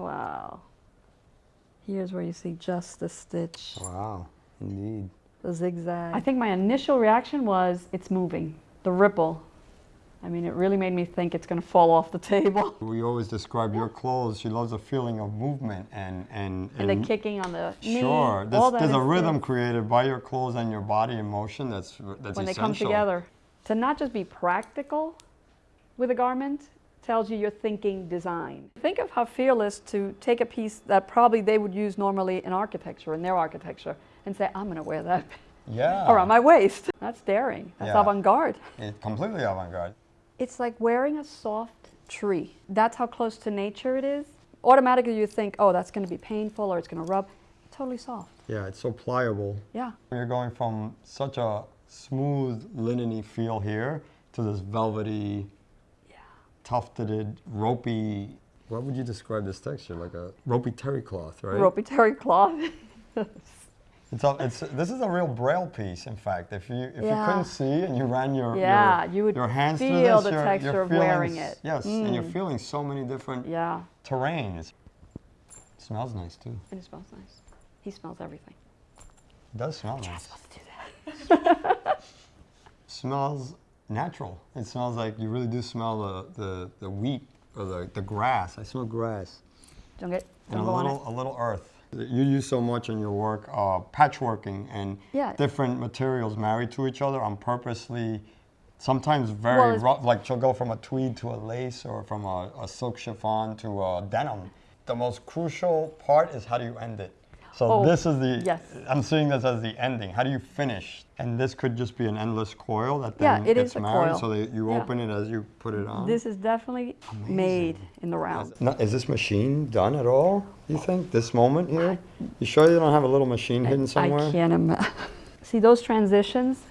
Wow. Here's where you see just the stitch, Wow, indeed. the zigzag. I think my initial reaction was it's moving, the ripple. I mean, it really made me think it's going to fall off the table. We always describe your clothes. She loves the feeling of movement and and And the kicking on the knee. Sure, there's, there's a rhythm there. created by your clothes and your body in motion. That's that's when they come together. To not just be practical with a garment tells you you're thinking design. Think of how fearless to take a piece that probably they would use normally in architecture, in their architecture, and say, I'm going to wear that Yeah. around my waist. That's daring. That's Yeah. avant-garde. It's completely avant-garde. It's like wearing a soft tree. That's how close to nature it is. Automatically you think, oh, that's going to be painful or it's going to rub. Totally soft. Yeah, it's so pliable. Yeah. You're going from such a smooth linen feel here to this velvety, tufted, ropey. What would you describe this texture? Like a ropey terry cloth, right? Ropey terry cloth. It's a, it's this is a real braille piece. In fact, if you if Yeah. you couldn't see and you ran your Yeah, your, you would your hands through feel this, the you're, texture you're of wearing it. Yes, and you're Mm. feeling so many different yeah. terrains. It smells nice too. And it smells nice. He smells everything. It does smell nice. Let's do that. smells natural. It smells like you really do smell the, the, the wheat or the, the grass. I smell grass. Don't get, And a go on it. little, a little earth. You use so much in your work, uh, patchworking and Yeah. different materials married to each other on purposely, sometimes very Well, rough, like she'll go from a tweed to a lace or from a, a silk chiffon to a denim. The most crucial part is how do you end it? So Oh, this is the, yes. I'm seeing this as the ending. How do you finish? And this could just be an endless coil that Yeah, then it gets is married coil. so that you Yeah. open it as you put it on. This is definitely made in the round. Is this machine done at all, you think, this moment here? You sure you don't have a little machine hidden somewhere? I can't imagine. See those transitions?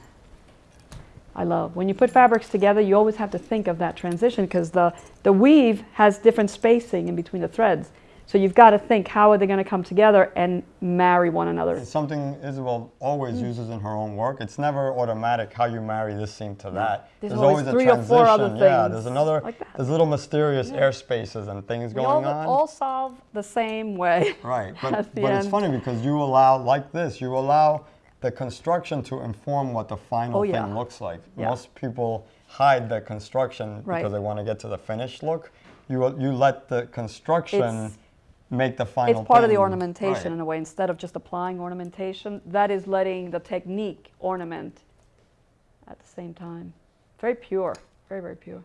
I love. When you put fabrics together, you always have to think of that transition because the, the weave has different spacing in between the threads. So you've got to think how are they going to come together and marry one another. It's something Isabel always Mm. uses in her own work. It's never automatic how you marry this seam to that. There's always three or four other Yeah, there's another, like there's little mysterious air spaces and things We going all, on. all solve the same way. Right, but, but it's funny because you allow, like this, you allow the construction to inform what the final Oh, yeah. thing looks like. Yeah. Most people hide the construction Right. because they want to get to the finished look. You, you let the construction It's- make the final It's part of the ornamentation Right. in a way. Instead of just applying ornamentation, that is letting the technique ornament at the same time. Very pure, very, very pure.